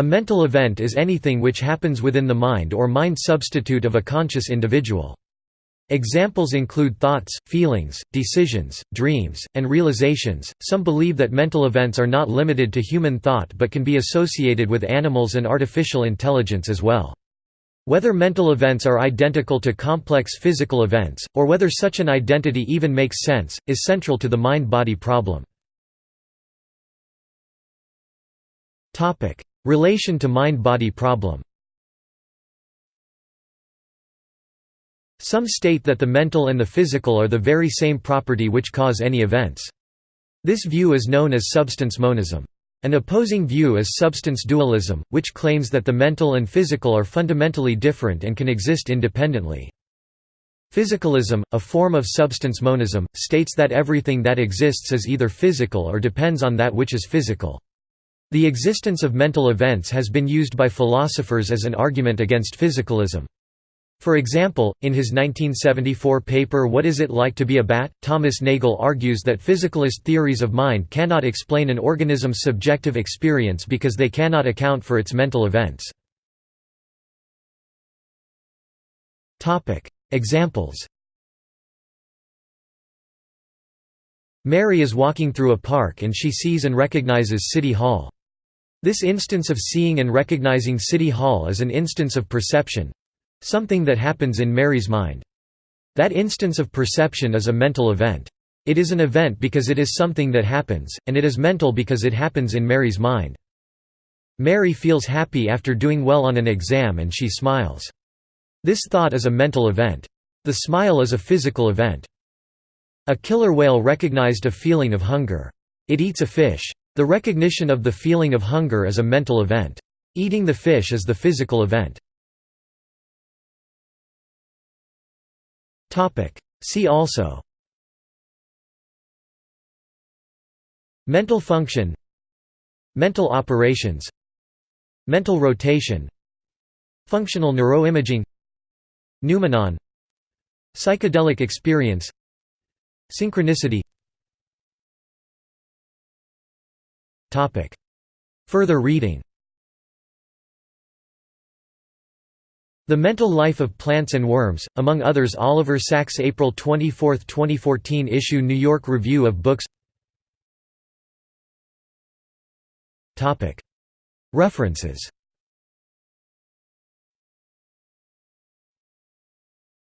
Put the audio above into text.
A mental event is anything which happens within the mind or mind substitute of a conscious individual. Examples include thoughts, feelings, decisions, dreams, and realizations. Some believe that mental events are not limited to human thought but can be associated with animals and artificial intelligence as well. Whether mental events are identical to complex physical events, or whether such an identity even makes sense, is central to the mind-body problem. Relation to mind-body problem Some state that the mental and the physical are the very same property which cause any events. This view is known as substance monism. An opposing view is substance dualism, which claims that the mental and physical are fundamentally different and can exist independently. Physicalism, a form of substance monism, states that everything that exists is either physical or depends on that which is physical. The existence of mental events has been used by philosophers as an argument against physicalism. For example, in his 1974 paper What is it like to be a bat?, Thomas Nagel argues that physicalist theories of mind cannot explain an organism's subjective experience because they cannot account for its mental events. Examples Mary is walking through a park and she sees and recognizes City Hall. This instance of seeing and recognizing City Hall is an instance of perception, Something that happens in Mary's mind. That instance of perception is a mental event. It is an event because it is something that happens, and it is mental because it happens in Mary's mind. Mary feels happy after doing well on an exam and she smiles. This thought is a mental event. The smile is a physical event. A killer whale recognized a feeling of hunger. It eats a fish. The recognition of the feeling of hunger is a mental event. Eating the fish is the physical event. See also. Mental function. Mental operations. Mental rotation. Functional neuroimaging. Noumenon. Psychedelic experience. Synchronicity Further reading. The Mental Life of Plants and Worms, among others Oliver Sacks April 24, 2014 issue New York Review of Books. References